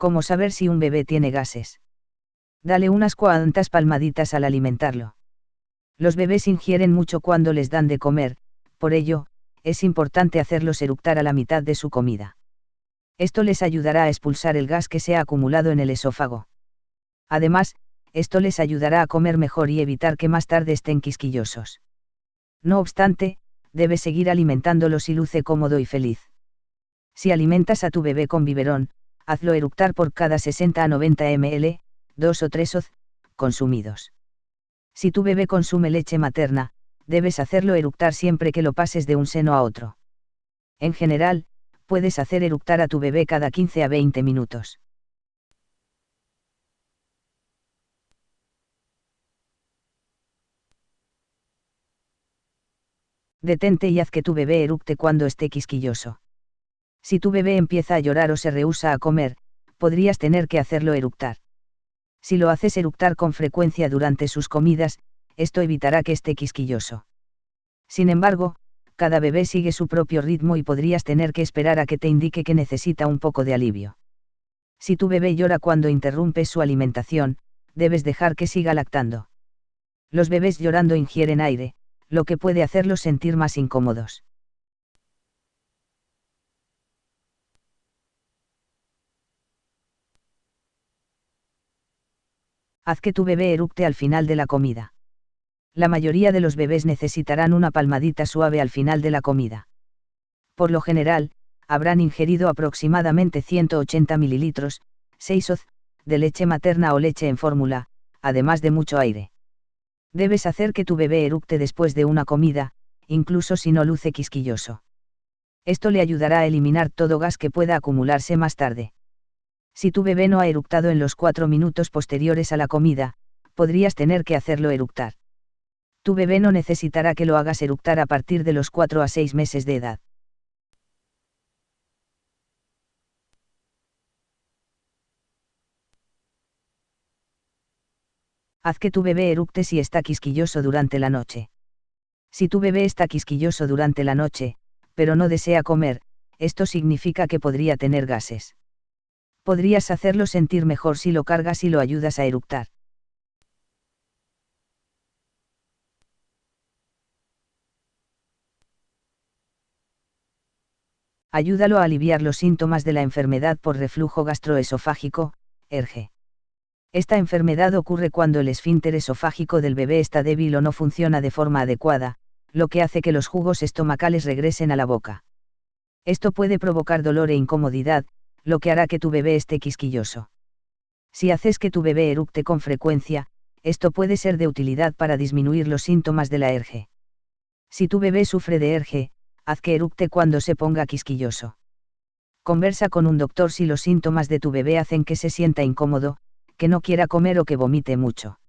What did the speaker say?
¿Cómo saber si un bebé tiene gases? Dale unas cuantas palmaditas al alimentarlo. Los bebés ingieren mucho cuando les dan de comer, por ello, es importante hacerlos eructar a la mitad de su comida. Esto les ayudará a expulsar el gas que se ha acumulado en el esófago. Además, esto les ayudará a comer mejor y evitar que más tarde estén quisquillosos. No obstante, debes seguir alimentándolos y luce cómodo y feliz. Si alimentas a tu bebé con biberón, hazlo eructar por cada 60 a 90 ml, 2 o 3 oz, consumidos. Si tu bebé consume leche materna, debes hacerlo eructar siempre que lo pases de un seno a otro. En general, puedes hacer eructar a tu bebé cada 15 a 20 minutos. Detente y haz que tu bebé eructe cuando esté quisquilloso. Si tu bebé empieza a llorar o se rehúsa a comer, podrías tener que hacerlo eructar. Si lo haces eructar con frecuencia durante sus comidas, esto evitará que esté quisquilloso. Sin embargo, cada bebé sigue su propio ritmo y podrías tener que esperar a que te indique que necesita un poco de alivio. Si tu bebé llora cuando interrumpes su alimentación, debes dejar que siga lactando. Los bebés llorando ingieren aire, lo que puede hacerlos sentir más incómodos. Haz que tu bebé eructe al final de la comida. La mayoría de los bebés necesitarán una palmadita suave al final de la comida. Por lo general, habrán ingerido aproximadamente 180 mililitros, 6 oz, de leche materna o leche en fórmula, además de mucho aire. Debes hacer que tu bebé eructe después de una comida, incluso si no luce quisquilloso. Esto le ayudará a eliminar todo gas que pueda acumularse más tarde. Si tu bebé no ha eructado en los cuatro minutos posteriores a la comida, podrías tener que hacerlo eructar. Tu bebé no necesitará que lo hagas eructar a partir de los 4 a 6 meses de edad. Haz que tu bebé eructe si está quisquilloso durante la noche. Si tu bebé está quisquilloso durante la noche, pero no desea comer, esto significa que podría tener gases. Podrías hacerlo sentir mejor si lo cargas y lo ayudas a eructar. Ayúdalo a aliviar los síntomas de la enfermedad por reflujo gastroesofágico, ERGE. Esta enfermedad ocurre cuando el esfínter esofágico del bebé está débil o no funciona de forma adecuada, lo que hace que los jugos estomacales regresen a la boca. Esto puede provocar dolor e incomodidad, lo que hará que tu bebé esté quisquilloso. Si haces que tu bebé eructe con frecuencia, esto puede ser de utilidad para disminuir los síntomas de la ERGE. Si tu bebé sufre de ERGE, haz que eructe cuando se ponga quisquilloso. Conversa con un doctor si los síntomas de tu bebé hacen que se sienta incómodo, que no quiera comer o que vomite mucho.